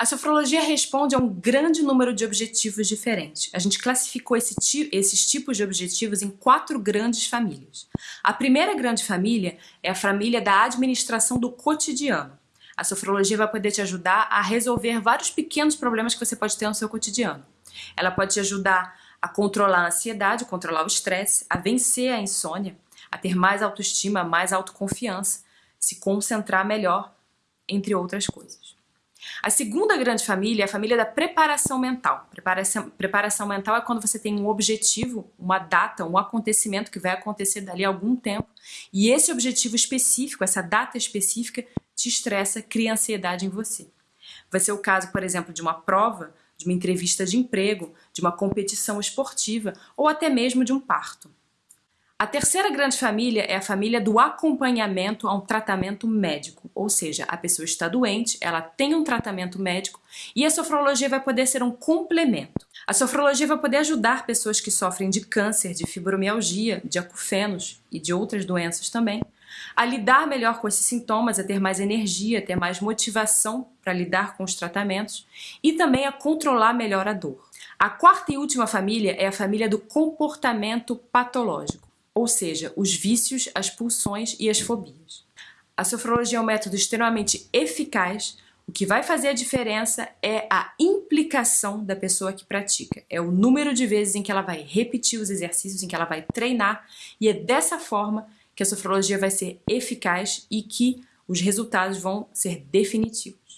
A sofrologia responde a um grande número de objetivos diferentes. A gente classificou esse esses tipos de objetivos em quatro grandes famílias. A primeira grande família é a família da administração do cotidiano. A sofrologia vai poder te ajudar a resolver vários pequenos problemas que você pode ter no seu cotidiano. Ela pode te ajudar a controlar a ansiedade, controlar o estresse, a vencer a insônia, a ter mais autoestima, mais autoconfiança, se concentrar melhor, entre outras coisas. A segunda grande família é a família da preparação mental. Preparação, preparação mental é quando você tem um objetivo, uma data, um acontecimento que vai acontecer dali a algum tempo, e esse objetivo específico, essa data específica, te estressa, cria ansiedade em você. Vai ser o caso, por exemplo, de uma prova, de uma entrevista de emprego, de uma competição esportiva ou até mesmo de um parto. A terceira grande família é a família do acompanhamento a um tratamento médico, ou seja, a pessoa está doente, ela tem um tratamento médico e a sofrologia vai poder ser um complemento. A sofrologia vai poder ajudar pessoas que sofrem de câncer, de fibromialgia, de acufenos e de outras doenças também, a lidar melhor com esses sintomas, a ter mais energia, a ter mais motivação para lidar com os tratamentos e também a controlar melhor a dor. A quarta e última família é a família do comportamento patológico ou seja, os vícios, as pulsões e as fobias. A sofrologia é um método extremamente eficaz, o que vai fazer a diferença é a implicação da pessoa que pratica. É o número de vezes em que ela vai repetir os exercícios, em que ela vai treinar, e é dessa forma que a sofrologia vai ser eficaz e que os resultados vão ser definitivos.